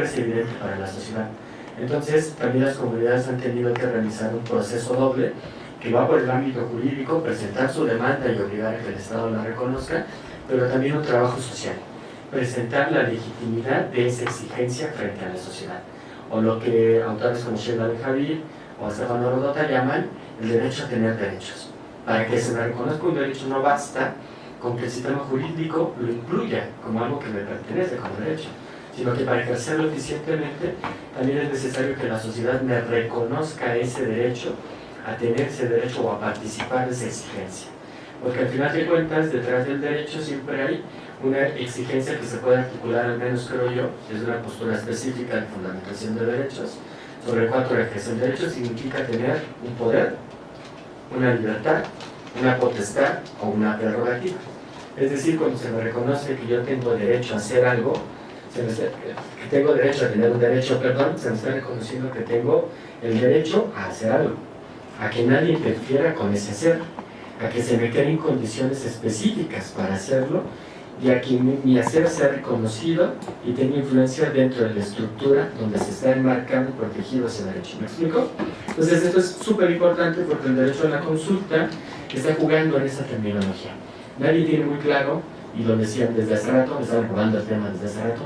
es evidente para la sociedad. Entonces, también las comunidades han tenido que realizar un proceso doble que va por el ámbito jurídico, presentar su demanda y obligar a que el Estado la reconozca, pero también un trabajo social, presentar la legitimidad de esa exigencia frente a la sociedad, o lo que autores como Sheila de Javier o Estefano Rodota llaman el derecho a tener derechos. Para que se me reconozca un derecho no basta con que el sistema jurídico lo incluya como algo que me pertenece como derecho, sino que para ejercerlo eficientemente también es necesario que la sociedad me reconozca ese derecho a tener ese derecho o a participar de esa exigencia. Porque al final de cuentas, detrás del derecho siempre hay una exigencia que se puede articular, al menos creo yo, es una postura específica de fundamentación de derechos, sobre cuatro ejes. El derecho significa tener un poder, una libertad, una potestad o una prerrogativa. Es decir, cuando se me reconoce que yo tengo derecho a hacer algo, que tengo derecho a tener un derecho, perdón, se me está reconociendo que tengo el derecho a hacer algo, a que nadie interfiera con ese hacer, a que se me creen condiciones específicas para hacerlo y a que mi hacer sea reconocido y tenga influencia dentro de la estructura donde se está enmarcando y protegido ese derecho. ¿Me explico? Entonces esto es súper importante porque el derecho a la consulta está jugando en esa terminología. Nadie tiene muy claro, y lo decían desde hace rato, me estaban jugando el tema desde hace rato,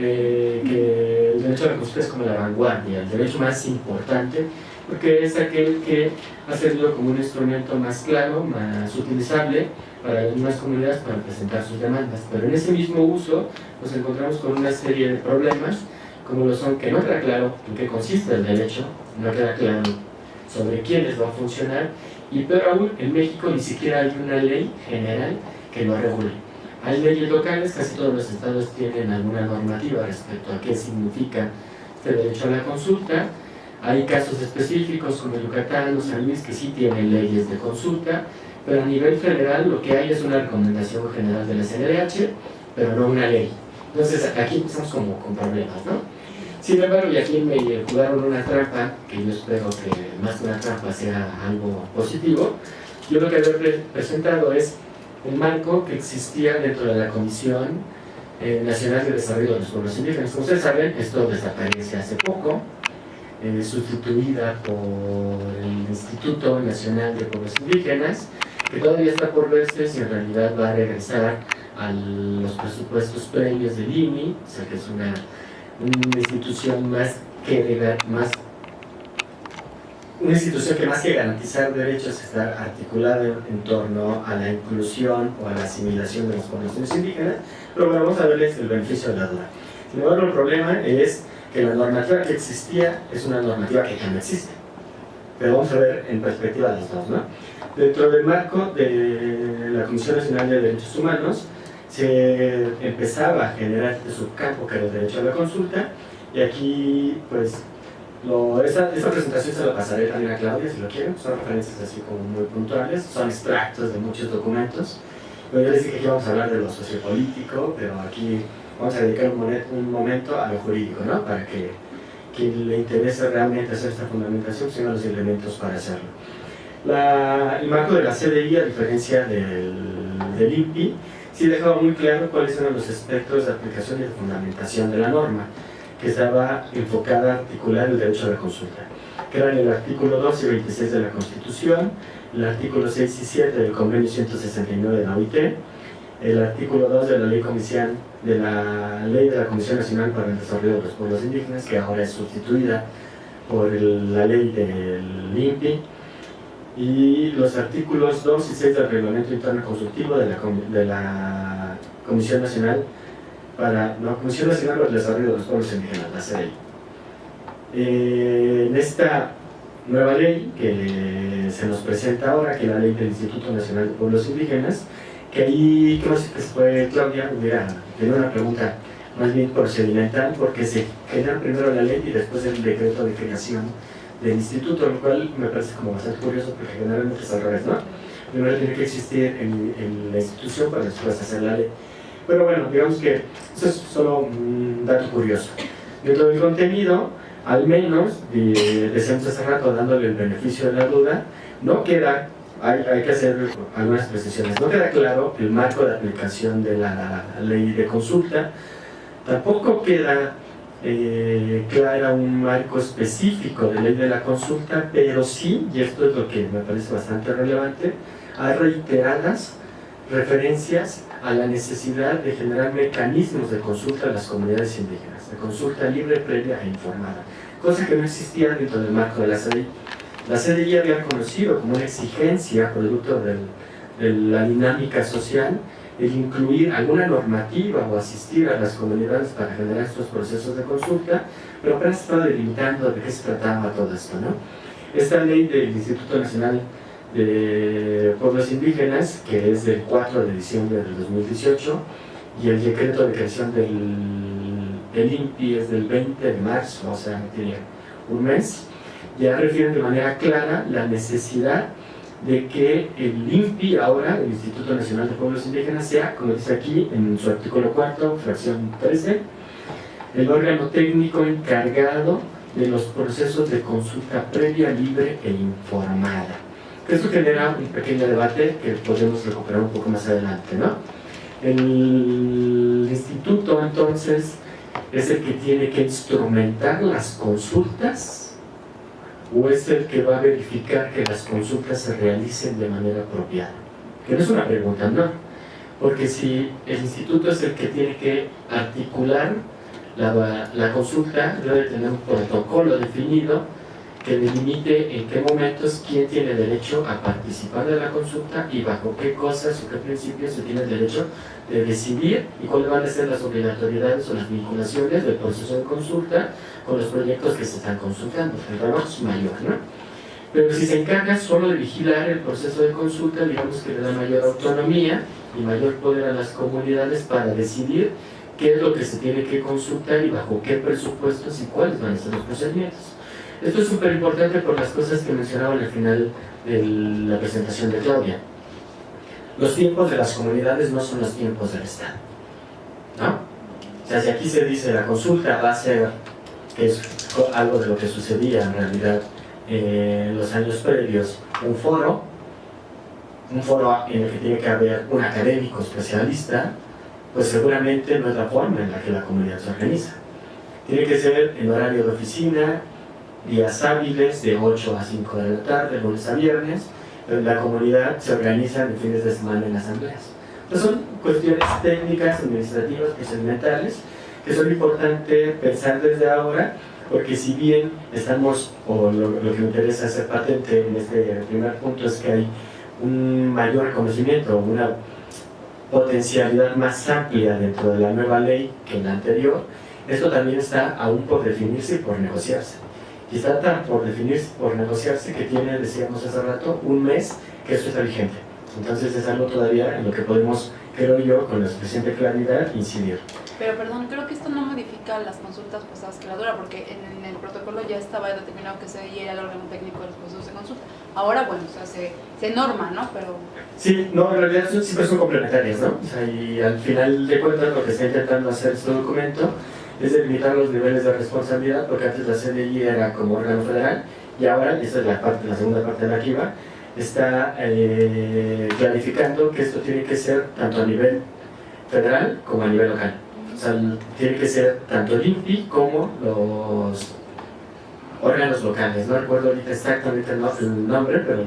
que el derecho a la consulta es como la vanguardia, el derecho más importante, porque es aquel que ha servido como un instrumento más claro, más utilizable para algunas comunidades para presentar sus demandas. Pero en ese mismo uso nos encontramos con una serie de problemas, como lo son que no queda claro en qué consiste el derecho, no queda claro sobre quiénes va a funcionar, y pero aún en México ni siquiera hay una ley general que lo regule. Hay leyes locales, casi todos los estados tienen alguna normativa respecto a qué significa este derecho a la consulta. Hay casos específicos como Yucatán o San Luis que sí tienen leyes de consulta, pero a nivel federal lo que hay es una recomendación general de la CNDH, pero no una ley. Entonces aquí empezamos como con problemas, ¿no? Sin embargo, y aquí me jugaron una trampa, que yo espero que más que una trampa sea algo positivo, yo lo que había presentado es un marco que existía dentro de la Comisión eh, Nacional de Desarrollo de los Pueblos Indígenas. Como ustedes saben, esto desaparece hace poco, eh, sustituida por el Instituto Nacional de Pueblos Indígenas, que todavía está por verse si en realidad va a regresar a los presupuestos previos del INI, o sea que es una, una institución más que más una institución que más que garantizar derechos está articulada en, torno a la inclusión o a la asimilación de las poblaciones indígenas, a verles el beneficio de la duda. Sin embargo, el problema es que la normativa que existía es una normativa que ya no existe. Pero vamos a ver en perspectiva las dos, ¿no? Dentro del marco de la Comisión Nacional de Derechos Humanos, se empezaba a generar este subcampo que era el derecho a la consulta, y aquí, pues, lo, esa, presentación se la pasaré también a Claudia si lo quieren, son referencias así como muy puntuales, son extractos de muchos documentos. Pero yo les dije que íbamos a hablar de lo sociopolítico, pero aquí vamos a dedicar un, momento a lo jurídico, ¿no? Para que quien le interese realmente hacer esta fundamentación tenga los elementos para hacerlo. La, el marco de la CDI, a diferencia del, del INPI, sí dejaba muy claro cuáles eran los aspectos de aplicación y de fundamentación de la norma que estaba enfocada a articular el derecho a la consulta, que eran el artículo 2 y 26 de la Constitución, el artículo 6 y 7 del Convenio 169 de la OIT, el artículo 2 de la Ley, Comisión, de la, Ley de la Comisión Nacional para el Desarrollo de los Pueblos Indígenas, que ahora es sustituida por la ley del INPI, y los artículos 2 y 6 del Reglamento Interno Consultivo de la, de la Comisión Nacional para la Comisión Nacional para el Desarrollo de los Pueblos Indígenas, la CEI. Eh, en esta nueva ley que se nos presenta ahora, que es la ley del Instituto Nacional de Pueblos Indígenas, que ahí creo que fue Claudia, hubiera tenido una pregunta más bien procedimental, porque se genera primero la ley y después el decreto de creación del instituto, lo cual me parece como bastante curioso, porque generalmente es al revés, ¿no? Primero tiene que existir en, en la institución para después hacer la ley. Pero bueno, digamos que eso es solo un dato curioso. Dentro del contenido, al menos, decíamos hace rato dándole el beneficio de la duda, no queda, hay, hay que hacer algunas precisiones, no queda claro el marco de aplicación de la ley de consulta, tampoco queda eh, clara un marco específico de ley de la consulta, pero sí, y esto es lo que me parece bastante relevante, hay reiteradas referencias a la necesidad de generar mecanismos de consulta a las comunidades indígenas, de consulta libre, previa e informada, cosa que no existía dentro del marco de la CDI. La CDI había conocido como una exigencia producto de la dinámica social el incluir alguna normativa o asistir a las comunidades para generar estos procesos de consulta, pero apenas estaba delimitando de qué se trataba todo esto. ¿no? Esta ley del Instituto Nacional de Pueblos Indígenas, que es del 4 de diciembre del 2018, y el decreto de creación del, INPI es del 20 de marzo, o sea, tiene un mes, ya refieren de manera clara la necesidad de que el INPI ahora, el Instituto Nacional de Pueblos Indígenas, sea, como dice aquí en su artículo 4, fracción 13, el órgano técnico encargado de los procesos de consulta previa, libre e informada. Esto genera un pequeño debate que podemos recuperar un poco más adelante. ¿no? El instituto entonces es el que tiene que instrumentar las consultas o es el que va a verificar que las consultas se realicen de manera apropiada? Que no es una pregunta, no. Porque si el instituto es el que tiene que articular la, la consulta, debe tener un protocolo definido que delimite en qué momentos quién tiene derecho a participar de la consulta y bajo qué cosas o qué principios se tiene derecho de decidir y cuáles van a ser las obligatoriedades o las vinculaciones del proceso de consulta con los proyectos que se están consultando. El trabajo es mayor, ¿no? Pero si se encarga solo de vigilar el proceso de consulta, digamos que le da mayor autonomía y mayor poder a las comunidades para decidir qué es lo que se tiene que consultar y bajo qué presupuestos y cuáles van a ser los procedimientos. Esto es súper importante por las cosas que mencionaba al final de la presentación de Claudia. Los tiempos de las comunidades no son los tiempos del Estado. ¿no? O sea, si aquí se dice la consulta va a ser, que es algo de lo que sucedía en realidad en los años previos, un foro, un foro en el que tiene que haber un académico especialista, pues seguramente no es la forma en la que la comunidad se organiza. Tiene que ser en horario de oficina, días hábiles de 8 a 5 de la tarde, lunes a viernes, la comunidad se organiza en fines de semana en asambleas. Entonces son cuestiones técnicas, administrativas, procedimentales, que son importantes pensar desde ahora, porque si bien estamos, o lo, lo, que me interesa hacer patente en este primer punto es que hay un mayor reconocimiento, una potencialidad más amplia dentro de la nueva ley que en la anterior, esto también está aún por definirse y por negociarse y está tan por definirse, por negociarse que tiene, decíamos hace rato, un mes que esto está vigente. Entonces es algo todavía en lo que podemos, creo yo, con la suficiente claridad, incidir. Pero perdón, creo que esto no modifica las consultas pasadas que la dura, porque en, el protocolo ya estaba determinado que se era el órgano técnico de los procesos de consulta. Ahora, bueno, o sea, se, se norma, ¿no? Pero... Sí, no, en realidad siempre son complementarias, ¿no? O sea, y al final de cuentas lo que está intentando hacer este documento es delimitar los niveles de responsabilidad, porque antes la CDI era como órgano federal, y ahora, y esta es la, parte, la segunda parte de la que está eh, clarificando que esto tiene que ser tanto a nivel federal como a nivel local. O sea, tiene que ser tanto el INPI como los órganos locales. No recuerdo ahorita exactamente el nombre, pero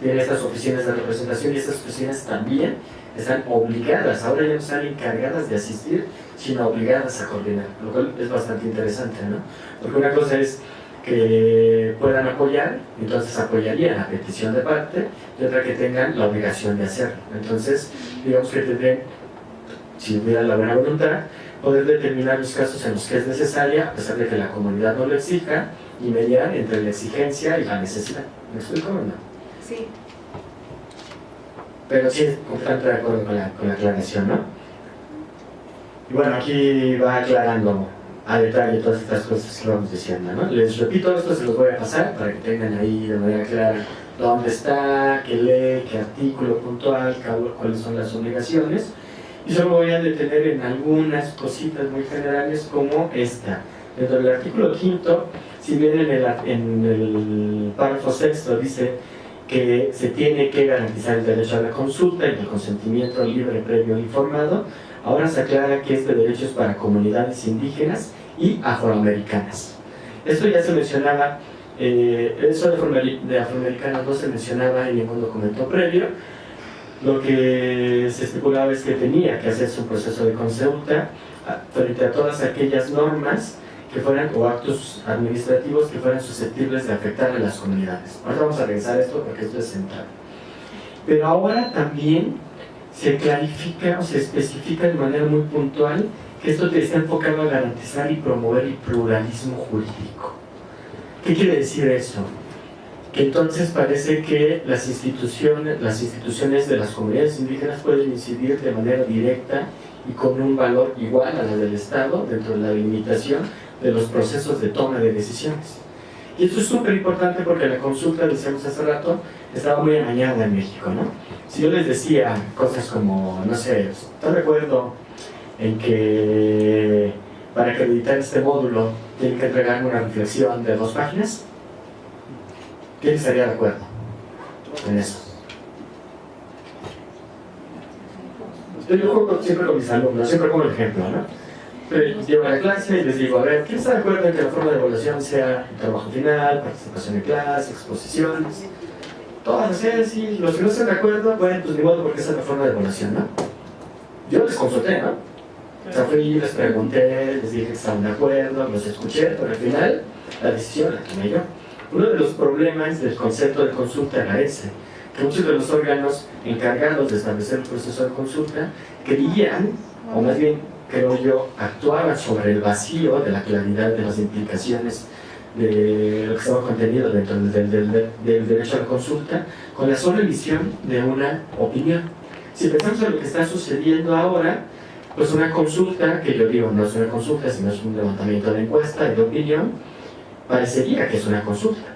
tiene estas oficinas de representación y estas oficinas también están obligadas, ahora ya no están encargadas de asistir, sino obligadas a coordinar, lo cual es bastante interesante, ¿no? Porque una cosa es que puedan apoyar, entonces apoyarían a petición de parte, y otra que tengan la obligación de hacerlo. Entonces, digamos que tendrían, si hubiera la buena voluntad, poder determinar los casos en los que es necesaria, a pesar de que la comunidad no lo exija, y mediar entre la exigencia y la necesidad. ¿Me explico o no? Sí. Pero sí, completamente de acuerdo con la, con la aclaración, ¿no? Y bueno, aquí va aclarando a detalle todas estas cosas que vamos diciendo, ¿no? Les repito, esto se los voy a pasar para que tengan ahí de manera clara dónde está, qué ley, qué artículo puntual, cuáles son las obligaciones. Y solo voy a detener en algunas cositas muy generales como esta. Dentro del artículo quinto, si bien en el, en el párrafo sexto dice que se tiene que garantizar el derecho a la consulta y el consentimiento libre, previo e informado, ahora se aclara que este derecho es para comunidades indígenas y afroamericanas. Esto ya se mencionaba, eh, eso de afroamericanas no se mencionaba en ningún documento previo, lo que se estipulaba es que tenía que hacerse un proceso de consulta ah, frente a todas aquellas normas que fueran, o actos administrativos que fueran susceptibles de afectar a las comunidades. Ahora vamos a revisar esto porque esto es central. Pero ahora también se clarifica o se especifica de manera muy puntual que esto está enfocado a garantizar y promover el pluralismo jurídico. ¿Qué quiere decir eso? Que entonces parece que las instituciones, las instituciones de las comunidades indígenas pueden incidir de manera directa y con un valor igual a la del Estado dentro de la limitación de los procesos de toma de decisiones. Y esto es súper importante porque la consulta, decíamos hace rato, estaba muy amañada en México, ¿no? Si yo les decía cosas como, no sé, ¿están de acuerdo en que para acreditar este módulo tienen que entregarme una reflexión de dos páginas? ¿Quién estaría de acuerdo en eso? Yo juego siempre con mis alumnos, siempre como ejemplo, ¿no? Llevo a la clase y les digo, a ver, ¿quién está de acuerdo en que la forma de evaluación sea trabajo final, participación en clase, exposiciones? Todas así, así, los que no están de acuerdo, bueno, pues ni modo porque esa es la forma de evaluación, ¿no? Yo les consulté, ¿no? O sea, fui, les pregunté, les dije que estaban de acuerdo, los escuché, pero al final la decisión la tomé yo. Uno de los problemas del concepto de consulta era ese, que muchos de los órganos encargados de establecer el proceso de consulta querían, o más bien creo yo, actuaban sobre el vacío de la claridad de las implicaciones de lo que estaba contenido dentro del, del, derecho a la consulta con la sola emisión de una opinión. Si pensamos en lo que está sucediendo ahora, pues una consulta, que yo digo no es una consulta, sino es un levantamiento de encuesta, de opinión, parecería que es una consulta.